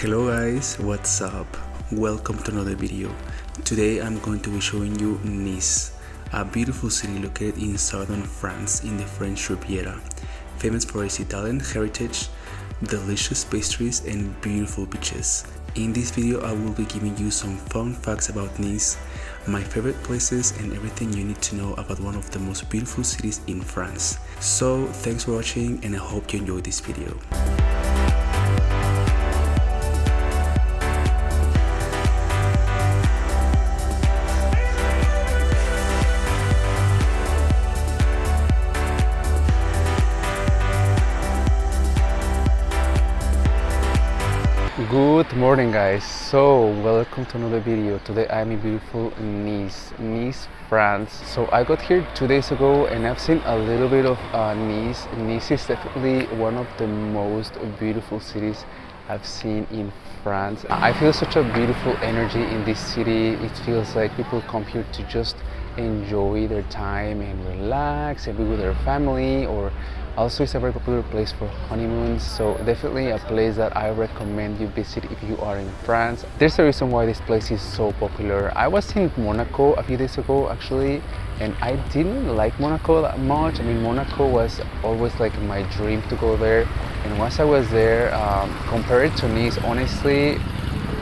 Hello guys, what's up? Welcome to another video. Today I'm going to be showing you Nice, a beautiful city located in southern France in the French Riviera, famous for its Italian heritage, delicious pastries and beautiful beaches. In this video I will be giving you some fun facts about Nice, my favorite places and everything you need to know about one of the most beautiful cities in France. So thanks for watching and I hope you enjoyed this video. Welcome to another video. Today I'm in beautiful Nice, Nice, France. So I got here two days ago and I've seen a little bit of uh, Nice. Nice is definitely one of the most beautiful cities I've seen in France. I feel such a beautiful energy in this city. It feels like people come here to just enjoy their time and relax and be with their family or also it's a very popular place for honeymoons so definitely a place that i recommend you visit if you are in france. There's a reason why this place is so popular. I was in monaco a few days ago actually and i didn't like monaco that much. I mean monaco was always like my dream to go there and once i was there um, compared to nice honestly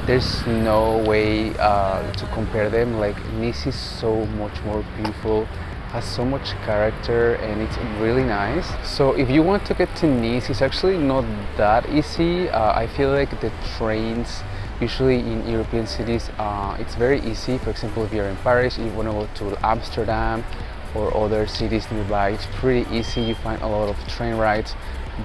there's no way uh, to compare them. Like nice is so much more beautiful has so much character and it's really nice. So if you want to get to Nice it's actually not that easy. Uh, I feel like the trains usually in European cities uh, it's very easy. For example if you're in Paris you want to go to Amsterdam or other cities nearby. It's pretty easy. You find a lot of train rides.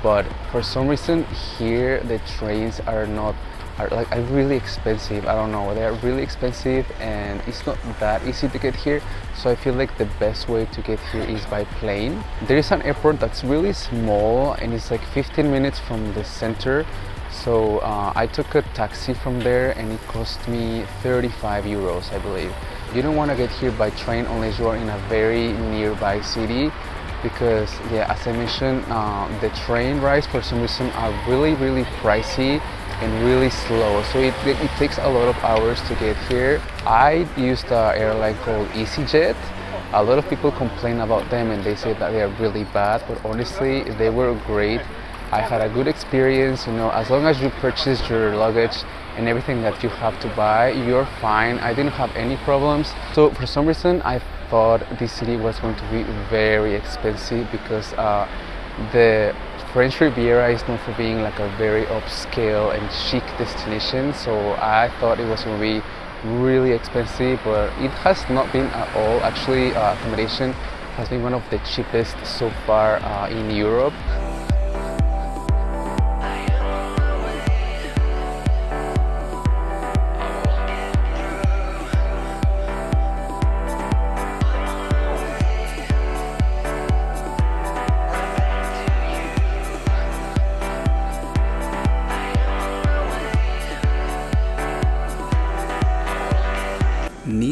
But for some reason here the trains are not are like are really expensive. I don't know they're really expensive and it's not that easy to get here. So i feel like the best way to get here is by plane. There is an airport that's really small and it's like 15 minutes from the center. So uh, i took a taxi from there and it cost me 35 euros i believe. You don't want to get here by train unless you are in a very nearby city because yeah as i mentioned uh, the train rides for some reason are really really pricey and really slow. So it, it, takes a lot of hours to get here. I used an airline called easyjet. A lot of people complain about them and they say that they are really bad but honestly they were great. I had a good experience you know as long as you purchase your luggage and everything that you have to buy you're fine. I didn't have any problems. So for some reason i thought this city was going to be very expensive because uh, the French Riviera is known for being like a very upscale and chic destination. So I thought it was going to be really expensive but it has not been at all. Actually uh, accommodation has been one of the cheapest so far uh, in Europe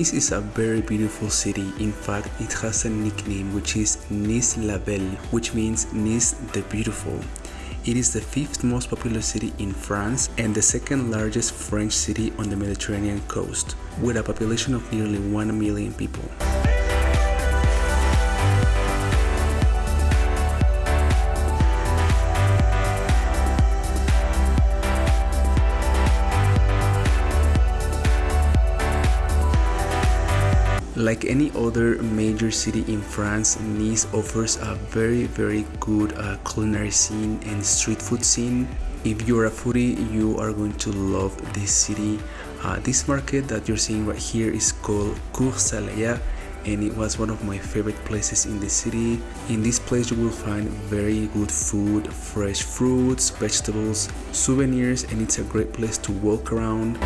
Nice is a very beautiful city. In fact, it has a nickname which is Nice la Belle, which means Nice the Beautiful. It is the fifth most popular city in France and the second largest French city on the Mediterranean coast, with a population of nearly 1 million people. Like any other major city in France, Nice offers a very very good uh, culinary scene and street food scene. If you're a foodie, you are going to love this city. Uh, this market that you're seeing right here is called Saleya and it was one of my favorite places in the city. In this place you will find very good food, fresh fruits, vegetables, souvenirs and it's a great place to walk around.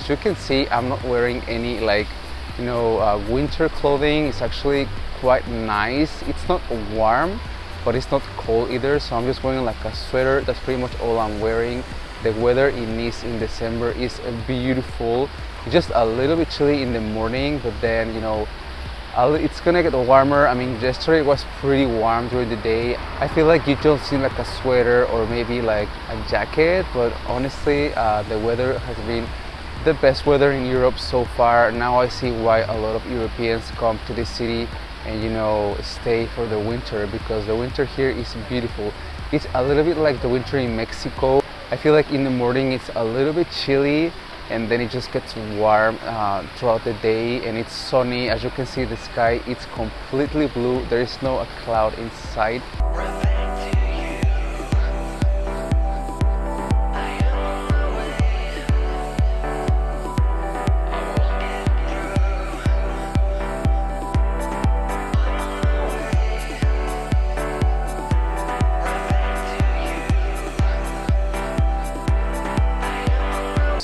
as you can see, I'm not wearing any like, you know, uh, winter clothing. It's actually quite nice. It's not warm, but it's not cold either. So I'm just wearing like a sweater. That's pretty much all I'm wearing. The weather in Nice in December is beautiful. Just a little bit chilly in the morning, but then, you know, it's gonna get warmer i mean yesterday was pretty warm during the day i feel like you don't seem like a sweater or maybe like a jacket but honestly uh, the weather has been the best weather in Europe so far. Now I see why a lot of Europeans come to this city and you know stay for the winter because the winter here is beautiful. It's a little bit like the winter in Mexico. I feel like in the morning it's a little bit chilly and then it just gets warm uh, throughout the day and it's sunny. As you can see the sky it's completely blue. There is no a cloud inside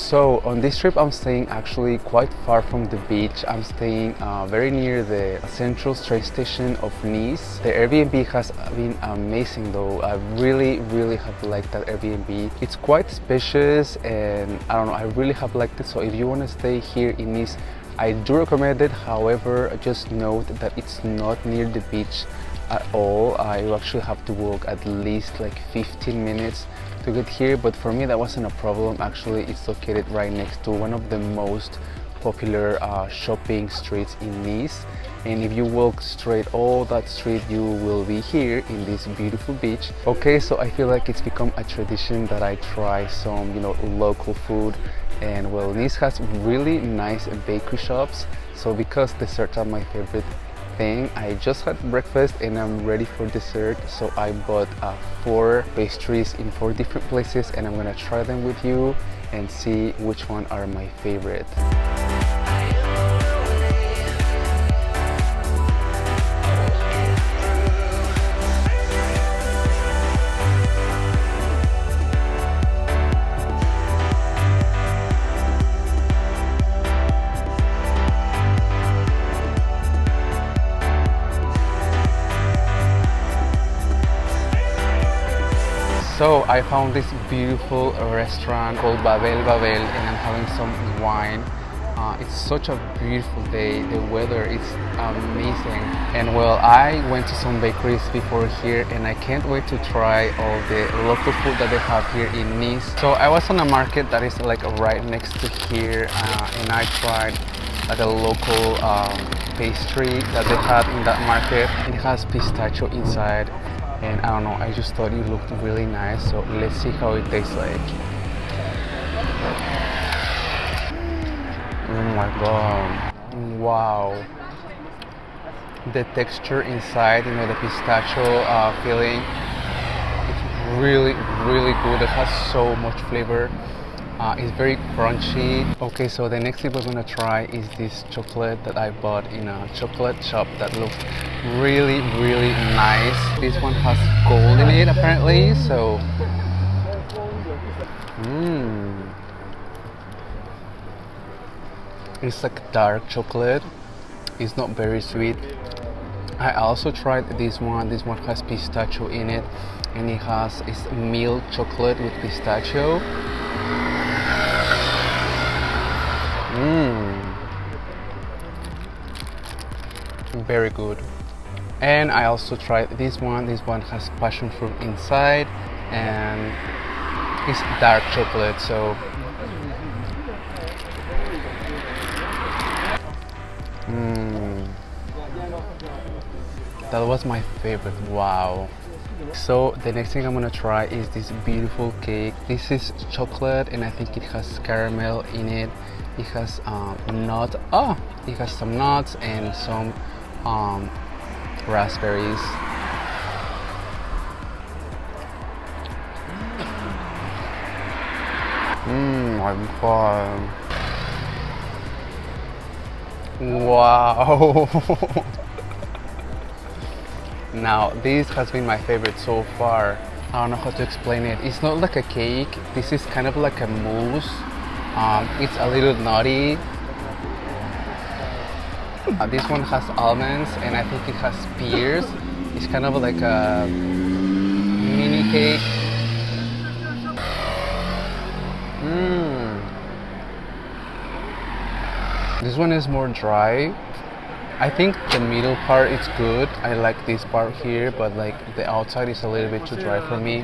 So on this trip I'm staying actually quite far from the beach. I'm staying uh, very near the central train station of Nice. The Airbnb has been amazing though. I really really have liked that Airbnb. It's quite spacious and I don't know I really have liked it so if you want to stay here in Nice I do recommend it however just note that it's not near the beach at all. You actually have to walk at least like 15 minutes to get here but for me that wasn't a problem. Actually it's located right next to one of the most popular uh, shopping streets in Nice. And if you walk straight all that street you will be here in this beautiful beach. Okay so I feel like it's become a tradition that I try some you know local food. And well Nice has really nice bakery shops. So because desserts are my favorite thing. I just had breakfast and I'm ready for dessert so I bought uh, four pastries in four different places and I'm gonna try them with you and see which one are my favorite I found this beautiful restaurant called Babel Babel and I'm having some wine. Uh, it's such a beautiful day, the weather is amazing. And well, I went to some bakeries before here and I can't wait to try all the local food that they have here in Nice. So I was on a market that is like right next to here uh, and I tried like a local um, pastry that they had in that market. It has pistachio inside and I don't know I just thought it looked really nice so let's see how it tastes like. Oh my god. Wow. The texture inside you know the pistachio uh, filling it's really really good. It has so much flavor uh, it's very crunchy. Okay, so the next thing we're gonna try is this chocolate that I bought in a chocolate shop that looks really, really nice. This one has gold in it apparently, so... Mmm. It's like dark chocolate. It's not very sweet. I also tried this one. This one has pistachio in it and it has it's milk chocolate with pistachio Very good. And I also tried this one. This one has passion fruit inside and it's dark chocolate. So mm. that was my favorite. Wow. So the next thing I'm gonna try is this beautiful cake. This is chocolate and I think it has caramel in it it has um, nut oh it has some nuts and some um, raspberries Mmm, my god. Wow. now, this has been my favorite so far. I don't know how to explain it. It's not like a cake. This is kind of like a mousse Um, it's a little nutty. Uh, this one has almonds and I think it has pears. It's kind of like a mini cake. Mmm. This one is more dry. I think the middle part is good. I like this part here, but like the outside is a little bit too dry for me.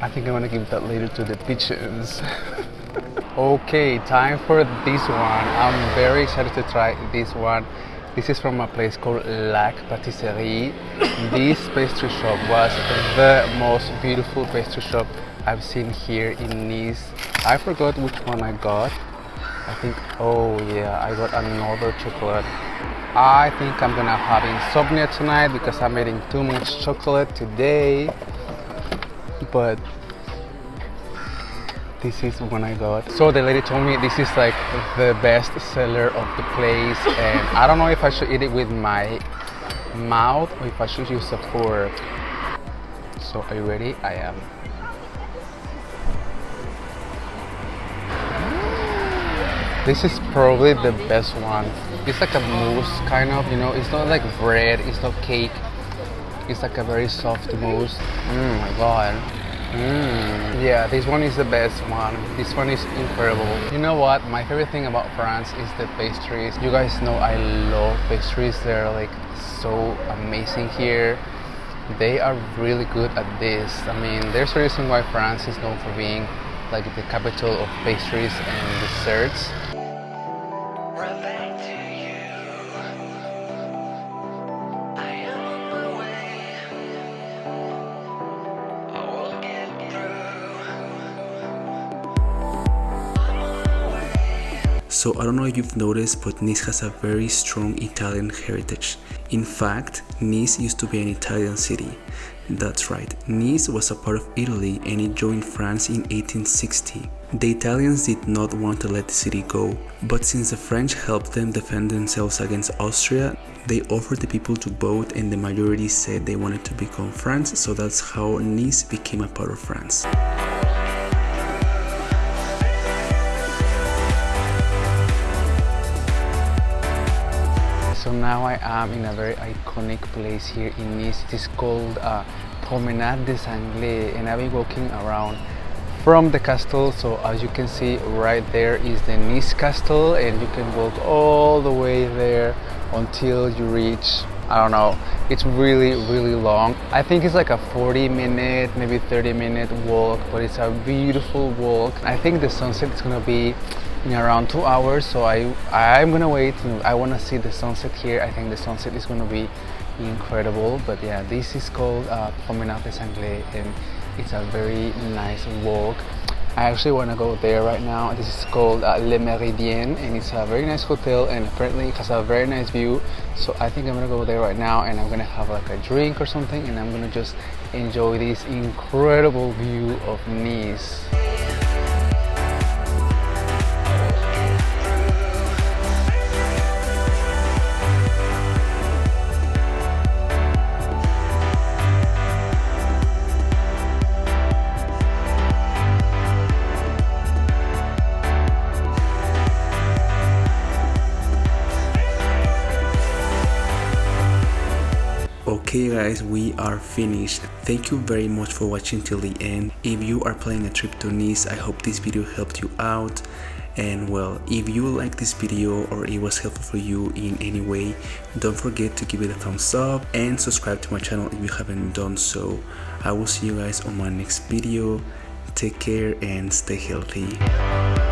I think I'm gonna give that later to the pigeons. okay, time for this one. I'm very excited to try this one. This is from a place called Lac Patisserie. this pastry shop was the most beautiful pastry shop I've seen here in Nice. I forgot which one I got. I think, oh yeah, I got another chocolate. I think I'm gonna have insomnia tonight because I'm eating too much chocolate today. But this is when I got. So the lady told me this is like the best seller of the place and I don't know if I should eat it with my mouth or if I should use a fork. So are you ready? I am. This is probably the best one. It's like a mousse kind of, you know, it's not like bread, it's not cake. It's like a very soft mousse. Oh my god. Mm. Yeah, this one is the best one. This one is incredible. You know what? My favorite thing about France is the pastries. You guys know I love pastries. They're like so amazing here. They are really good at this. I mean, there's a reason why France is known for being like the capital of pastries and desserts. So I don't know if you've noticed, but Nice has a very strong Italian heritage. In fact, Nice used to be an Italian city. That's right, Nice was a part of Italy and it joined France in 1860. The Italians did not want to let the city go, but since the French helped them defend themselves against Austria, they offered the people to vote and the majority said they wanted to become France, so that's how Nice became a part of France. Now I am in a very iconic place here in Nice. It is called uh, Promenade des Anglais and I've been walking around from the castle. So as you can see right there is the Nice castle and you can walk all the way there until you reach I don't know it's really really long I think it's like a 40 minute maybe 30 minute walk but it's a beautiful walk I think the sunset is gonna be in around two hours so I I'm gonna wait. I want to see the sunset here. I think the sunset is gonna be incredible but yeah this is called uh, Promenade des Anglais and it's a very nice walk. I actually want to go there right now. This is called uh, Le Méridien and it's a very nice hotel and apparently it has a very nice view. So I think I'm gonna go there right now and I'm gonna have like a drink or something and I'm gonna just enjoy this incredible view of Nice Okay guys, we are finished. Thank you very much for watching till the end. If you are planning a trip to Nice, I hope this video helped you out. And well, if you like this video or it was helpful for you in any way, don't forget to give it a thumbs up and subscribe to my channel if you haven't done so. I will see you guys on my next video. Take care and stay healthy.